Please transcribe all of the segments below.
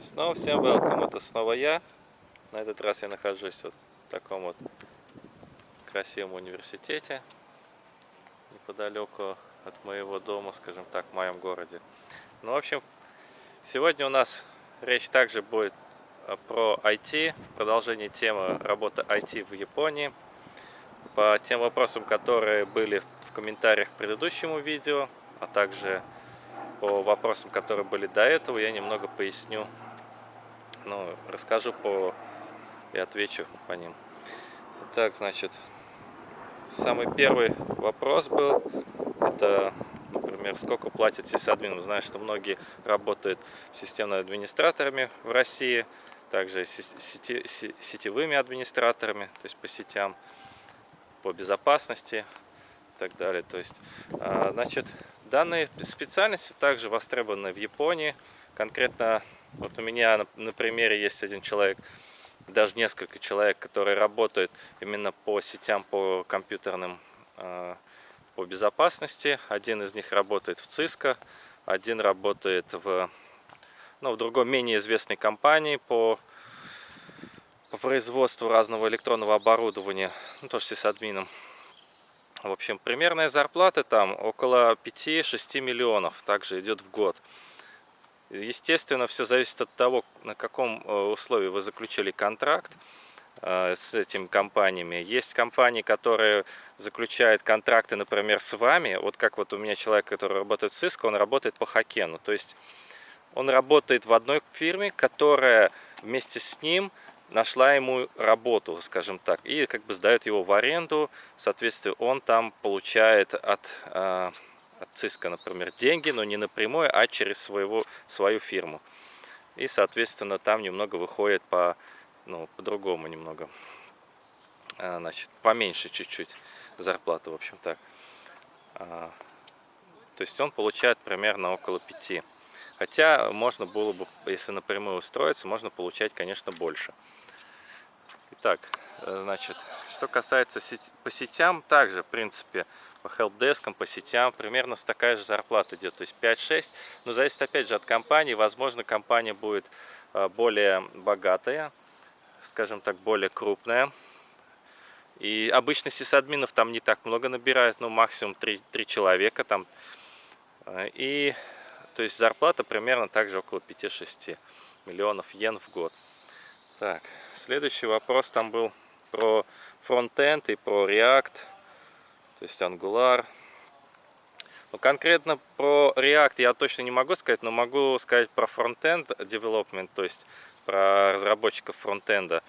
Снова всем welcome, это снова я. На этот раз я нахожусь вот в таком вот красивом университете, неподалеку от моего дома, скажем так, в моем городе. Ну, в общем, сегодня у нас речь также будет а, про IT, продолжение темы работы IT в Японии. По тем вопросам, которые были в комментариях к предыдущему видео, а также по вопросам, которые были до этого, я немного поясню, ну, расскажу по и отвечу по ним. Так, значит, самый первый вопрос был, это, например, сколько платит сисадмин. Знаешь, что многие работают системными администраторами в России, также сети, сетевыми администраторами, то есть по сетям, по безопасности и так далее. То есть, а, значит, Данные специальности также востребованы в Японии. Конкретно вот у меня на, на примере есть один человек, даже несколько человек, которые работают именно по сетям, по компьютерным, э, по безопасности. Один из них работает в Cisco, один работает в, ну, в другой менее известной компании по, по производству разного электронного оборудования, ну, тоже с админом. В общем, примерная зарплата там около 5-6 миллионов, также идет в год. Естественно, все зависит от того, на каком э, условии вы заключили контракт э, с этими компаниями. Есть компании, которые заключают контракты, например, с вами. Вот как вот у меня человек, который работает в Cisco, он работает по хакену. То есть он работает в одной фирме, которая вместе с ним нашла ему работу, скажем так, и как бы сдает его в аренду, соответственно, он там получает от, э, от ЦИСКа, например, деньги, но не напрямую, а через своего, свою фирму. И, соответственно, там немного выходит по, ну, по-другому немного, э, значит, поменьше чуть-чуть зарплата, в общем так. То есть он получает примерно около 5. Хотя можно было бы, если напрямую устроиться, можно получать, конечно, больше. Итак, э, значит, что касается сеть, по сетям, также, в принципе, по хелпдескам, по сетям, примерно такая же зарплата идет, то есть 5-6, но зависит опять же от компании, возможно, компания будет э, более богатая, скажем так, более крупная, и обычно сисадминов там не так много набирают, ну максимум 3, 3 человека там, э, и то есть зарплата примерно также около 5-6 миллионов йен в год. Так, следующий вопрос там был про фронтенд и про React, то есть Angular. Ну, конкретно про React я точно не могу сказать, но могу сказать про фронтенд development, то есть про разработчиков фронтенда.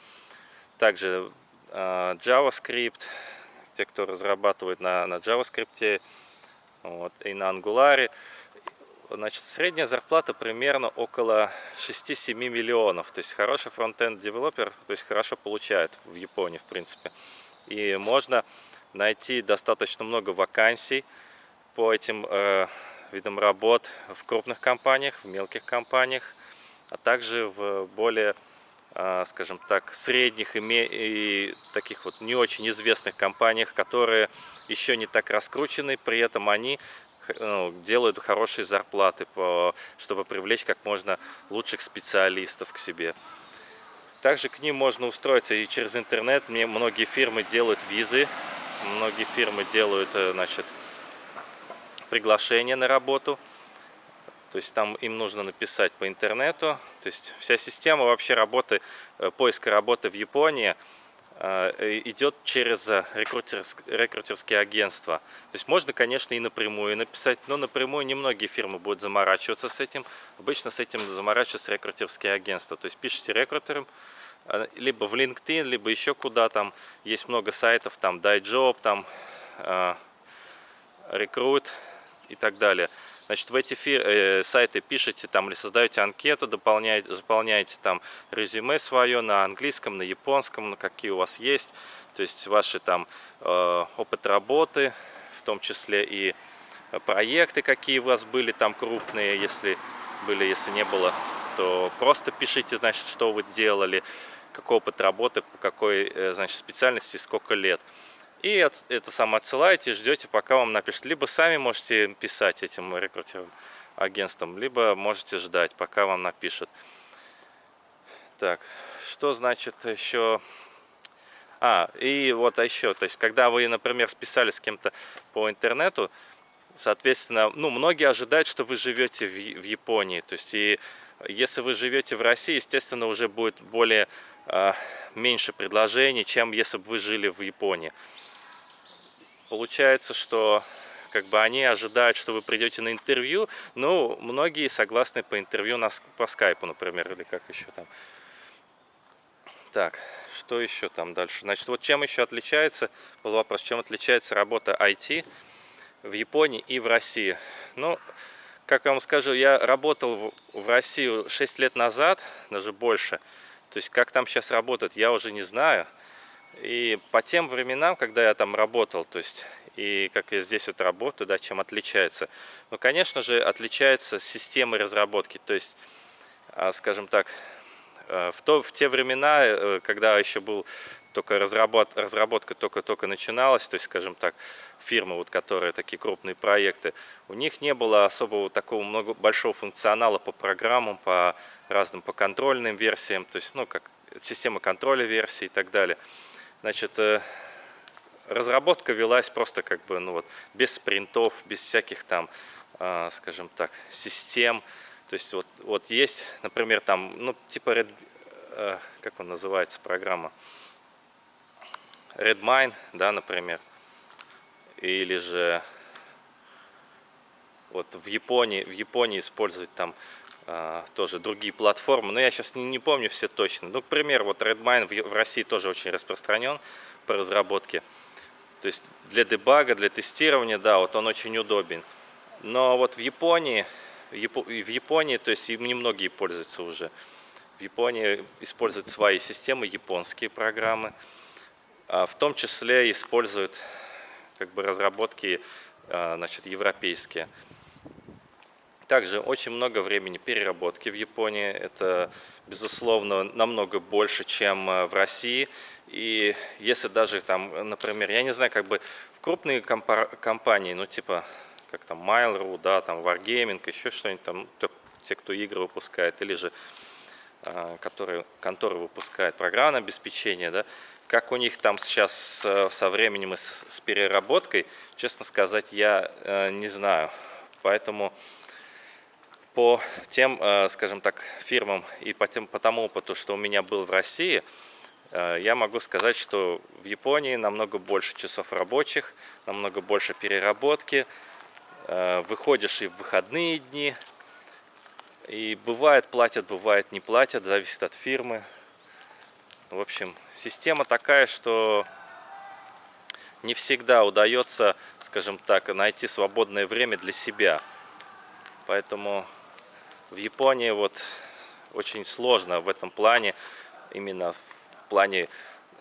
Также э, JavaScript, те, кто разрабатывает на, на JavaScript вот, и на Angular. Значит, средняя зарплата примерно около 6-7 миллионов. То есть хороший фронтенд девелопер, то есть хорошо получает в Японии, в принципе. И можно найти достаточно много вакансий по этим э, видам работ в крупных компаниях, в мелких компаниях, а также в более, э, скажем так, средних и, и таких вот не очень известных компаниях, которые еще не так раскручены, при этом они ну, делают хорошие зарплаты, чтобы привлечь как можно лучших специалистов к себе. Также к ним можно устроиться и через интернет. Мне многие фирмы делают визы, многие фирмы делают, э, значит, приглашение на работу. То есть там им нужно написать по интернету. То есть вся система вообще работы, э, поиска работы в Японии – Э, идет через рекрутерские агентства. То есть можно, конечно, и напрямую написать, но напрямую немногие фирмы будут заморачиваться с этим. Обычно с этим заморачиваются рекрутерские агентства. То есть пишите рекрутерам, либо в LinkedIn, либо еще куда там. Есть много сайтов, там DieJob, там Recruit и так далее. Значит, в эти э, сайты пишете там или создаете анкету, дополняете, заполняете там резюме свое на английском, на японском, на какие у вас есть. То есть ваши там э, опыт работы, в том числе и проекты, какие у вас были там крупные, если были, если не было, то просто пишите, значит, что вы делали, какой опыт работы, по какой, э, значит, специальности, сколько лет. И это самое отсылаете, ждете, пока вам напишут. Либо сами можете писать этим рекрутерам агентствам, либо можете ждать, пока вам напишут. Так, что значит еще... А, и вот еще, то есть, когда вы, например, списали с кем-то по интернету, соответственно, ну, многие ожидают, что вы живете в, Японии, то есть, и если вы живете в России, естественно, уже будет более, меньше предложений, чем если бы вы жили в Японии. Получается, что как бы они ожидают, что вы придете на интервью, но многие согласны по интервью на, по скайпу, например, или как еще там. Так, что еще там дальше? Значит, вот чем еще отличается, был вопрос, чем отличается работа IT в Японии и в России. Ну, как я вам скажу, я работал в России 6 лет назад, даже больше. То есть, как там сейчас работает, я уже не знаю. И по тем временам, когда я там работал, то есть и как я здесь вот работаю, да, чем отличается. Ну, конечно же, отличается система разработки, то есть, а, скажем так, э, в, то, в те времена, э, когда еще был только разработ, разработка только-только начиналась, то есть, скажем так, фирмы, вот, которые такие крупные проекты, у них не было особого такого много, большого функционала по программам, по разным, по контрольным версиям, то есть, ну, как система контроля версий и так далее. Значит, э, разработка велась просто как бы, ну вот, без спринтов, без всяких там, э, скажем так, систем. То есть вот, вот есть, например, там, ну, типа, Red, э, как он называется, программа? Redmine, да, например. Или же вот в Японии, в Японии используют там тоже другие платформы. Но я сейчас не, не помню все точно. Ну, к примеру, вот Redmine в, в России тоже очень распространен по разработке. То есть для дебага, для тестирования, да, вот он очень удобен. Но вот в Японии, в Японии, то есть им немногие пользуются уже. В Японии используют свои системы, японские программы. А в том числе используют как бы разработки а, значит, европейские. Также очень много времени переработки в Японии. Это, безусловно, намного больше, чем а, в России. И если даже там, например, я не знаю, как бы в крупные компании, ну типа, как там Mail.ru, да, там Wargaming, еще что-нибудь там, те, кто игры выпускает, или же а, которые, конторы выпускают программное обеспечение, да, как у них там сейчас со, со временем и с, с переработкой, честно сказать, я э, не знаю. Поэтому по тем, э, скажем так, фирмам и по, тем, по тому опыту, что у меня был в России, Э, я могу сказать, что в Японии намного больше часов рабочих, намного больше переработки, э, выходишь и в выходные дни, и бывает платят, бывает не платят, зависит от фирмы. В общем, система такая, что не всегда удается, скажем так, найти свободное время для себя. Поэтому в Японии вот очень сложно в этом плане, именно в плане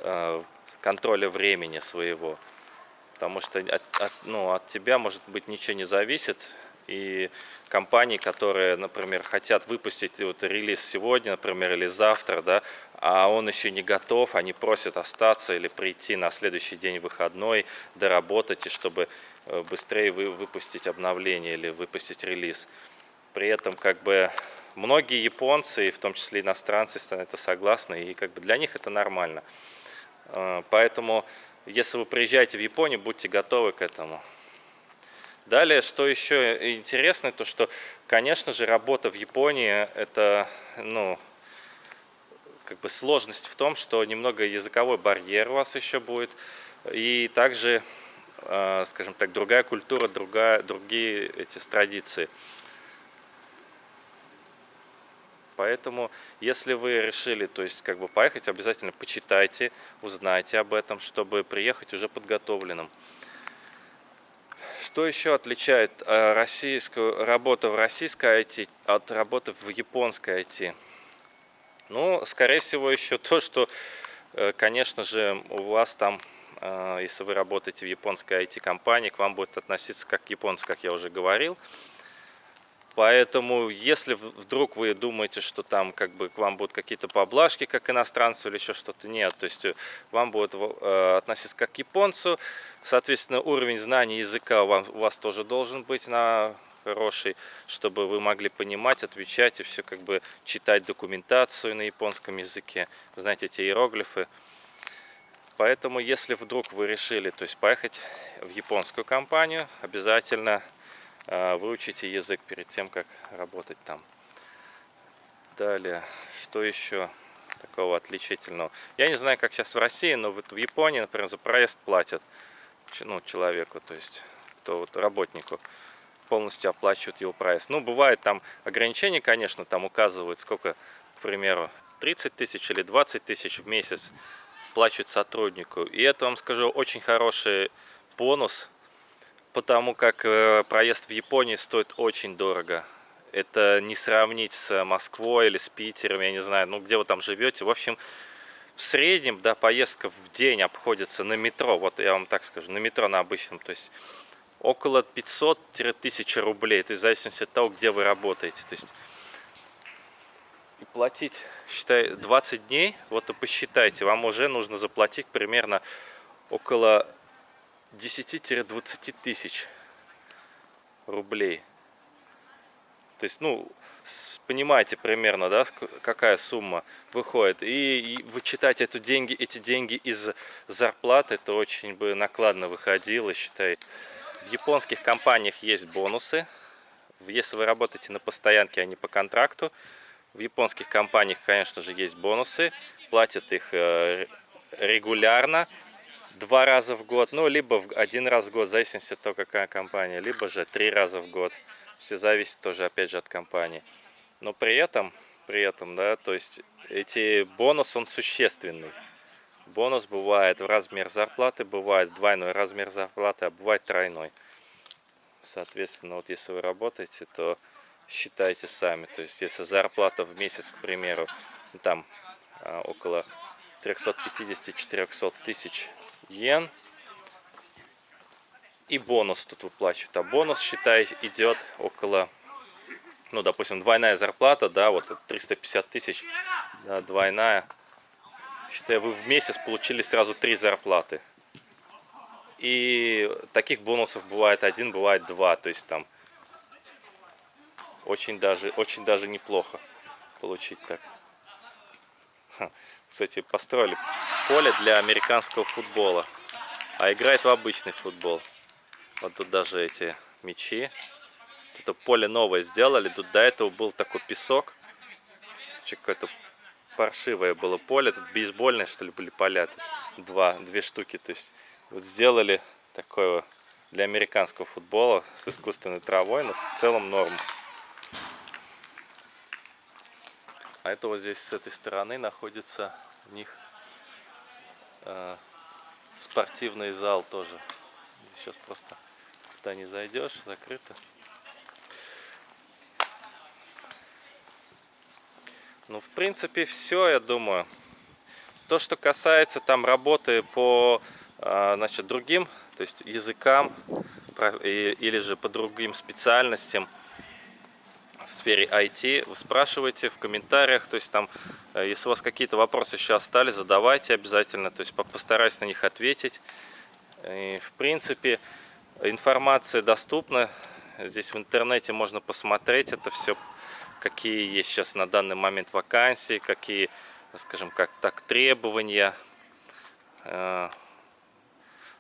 э, контроля времени своего. Потому что от, от, ну, от тебя, может быть, ничего не зависит. И компании, которые, например, хотят выпустить вот релиз сегодня, например, или завтра, да, а он еще не готов, они просят остаться или прийти на следующий день выходной, доработать, и чтобы э, быстрее вы, выпустить обновление или выпустить релиз. При этом как бы Многие японцы, в том числе иностранцы, это согласны, и как бы для них это нормально. Э, поэтому, если вы приезжаете в Японию, будьте готовы к этому. Далее, что еще интересно, то что, конечно же, работа в Японии, это, ну, как бы сложность в том, что немного языковой барьер у вас еще будет, и также, э, скажем так, другая культура, другая, другие эти традиции. Поэтому, если вы решили, то есть, как бы поехать, обязательно почитайте, узнайте об этом, чтобы приехать уже подготовленным. Что еще отличает э, российскую работу в российской IT от работы в японской IT? Ну, скорее всего, еще то, что, э, конечно же, у вас там, э, если вы работаете в японской IT-компании, к вам будет относиться как японцы, как я уже говорил. Поэтому, если вдруг вы думаете, что там как бы к вам будут какие-то поблажки, как иностранцу или еще что-то, нет. То есть э, вам будут э, относиться как к японцу. Соответственно, уровень знаний языка у вас, у вас тоже должен быть на хороший, чтобы вы могли понимать, отвечать и все как бы читать документацию на японском языке, знаете эти иероглифы. Поэтому, если вдруг вы решили, то есть поехать в японскую компанию, обязательно выучите язык перед тем, как работать там. Далее, что еще такого отличительного? Я не знаю, как сейчас в России, но вот в Японии, например, за проезд платят ну, человеку, то есть то вот работнику полностью оплачивают его проезд. Ну, бывает там ограничения, конечно, там указывают, сколько, к примеру, 30 тысяч или 20 тысяч в месяц плачут сотруднику. И это, вам скажу, очень хороший бонус, потому как э, проезд в Японии стоит очень дорого. Это не сравнить с Москвой или с Питером, я не знаю, ну где вы там живете. В общем, в среднем, да, поездка в день обходится на метро, вот я вам так скажу, на метро на обычном, то есть около 500-1000 рублей, то есть в зависимости от того, где вы работаете. То есть и платить, считай, 20 дней, вот и посчитайте, вам уже нужно заплатить примерно около 10-20 тысяч рублей. То есть, ну, понимаете примерно, да, какая сумма выходит. И, вычитать эту деньги, эти деньги из зарплаты, это очень бы накладно выходило, считай. В японских компаниях есть бонусы. Если вы работаете на постоянке, а не по контракту, в японских компаниях, конечно же, есть бонусы. Платят их э, регулярно, два раза в год, ну, либо один раз в год, в зависимости от того, какая компания, либо же три раза в год. Все зависит тоже, опять же, от компании. Но при этом, при этом, да, то есть эти бонус, он существенный. Бонус бывает в размер зарплаты, бывает двойной размер зарплаты, а бывает тройной. Соответственно, вот если вы работаете, то считайте сами. То есть, если зарплата в месяц, к примеру, там а, около 350-400 тысяч йен, и бонус тут выплачивают. А бонус, считай, идет около, ну, допустим, двойная зарплата, да, вот 350 тысяч, да, двойная. Считай, вы в месяц получили сразу три зарплаты. И таких бонусов бывает один, бывает два. То есть там очень даже, очень даже неплохо получить так. Кстати, построили поле для американского футбола. А играет в обычный футбол. Вот тут даже эти мячи. Это поле новое сделали. Тут до этого был такой песок. Какое-то паршивое было поле. Тут бейсбольное, что ли, были поля. Тут два, две штуки. То есть вот сделали такое для американского футбола с искусственной травой. Но в целом норм. А это вот здесь с этой стороны находится у них спортивный зал тоже. Сейчас просто туда не зайдешь, закрыто. Ну, в принципе, все, я думаю. То, что касается там работы по э, значит, другим, то есть языкам или же по другим специальностям, в сфере IT, вы спрашивайте в комментариях, то есть там, э, если у вас какие-то вопросы еще остались, задавайте обязательно, то есть постараюсь на них ответить. И, в принципе, информация доступна, здесь в интернете можно посмотреть это все, какие есть сейчас на данный момент вакансии, какие, скажем как так, требования,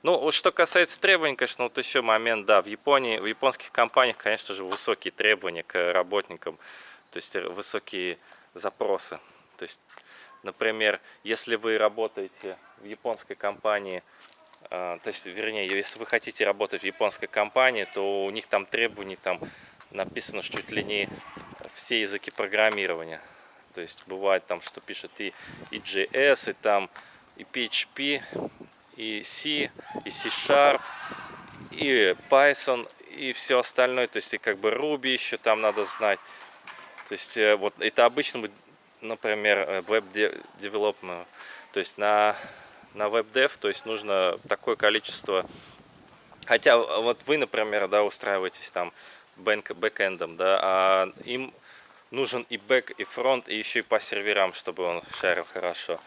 э, ну, что касается требований, конечно, вот еще момент, да, в Японии, в японских компаниях, конечно же, высокие требования к работникам, то есть высокие запросы. То есть, например, если вы работаете в японской компании, а, то есть, вернее, если вы хотите работать в японской компании, то у них там требования, там написано, что чуть ли не все языки программирования. То есть, бывает там, что пишет и, и JS, и там и PHP, и C, и C-Sharp, и Python, и все остальное. То есть и как бы Ruby еще там надо знать. То есть э, вот это обычно, например, веб-девелопмент. То есть на, на веб-дев, то есть нужно такое количество... Хотя вот вы, например, да, устраиваетесь там бэкэндом, да, а им нужен и бэк, и фронт, и еще и по серверам, чтобы он шарил хорошо.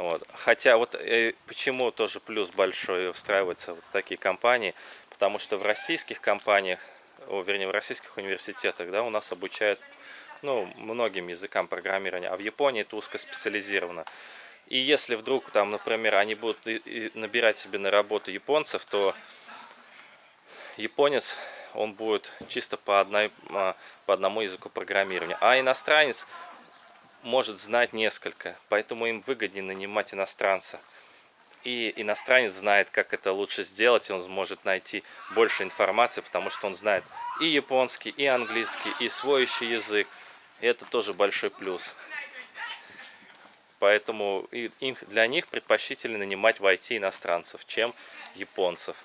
Вот. Хотя вот э, почему тоже плюс большой устраиваться вот такие компании, потому что в российских компаниях о, вернее, в российских университетах, да, у нас обучают, ну, многим языкам программирования, а в Японии это узкоспециализировано. И если вдруг, там, например, они будут набирать себе на работу японцев, то японец, он будет чисто по, одной, а, по одному языку программирования. А иностранец может знать несколько, поэтому им выгоднее нанимать иностранца. И иностранец знает, как это лучше сделать, и он сможет найти больше информации, потому что он знает и японский, и английский, и свой еще язык. И это тоже большой плюс. Поэтому для них предпочтительно нанимать в IT иностранцев, чем японцев.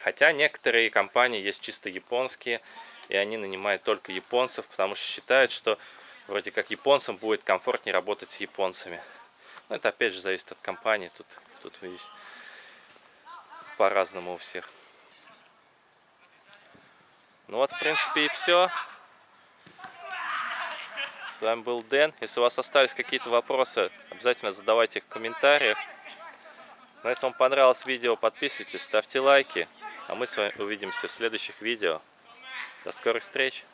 Хотя некоторые компании есть чисто японские, и они нанимают только японцев, потому что считают, что вроде как японцам будет комфортнее работать с японцами. Но это опять же зависит от компании, тут, тут видите, по-разному у всех. Ну вот, в принципе, и все. С вами был Дэн. Если у вас остались какие-то вопросы, обязательно задавайте их в комментариях. Но ну, если вам понравилось видео, подписывайтесь, ставьте лайки. А мы с вами увидимся в следующих видео. До скорых встреч!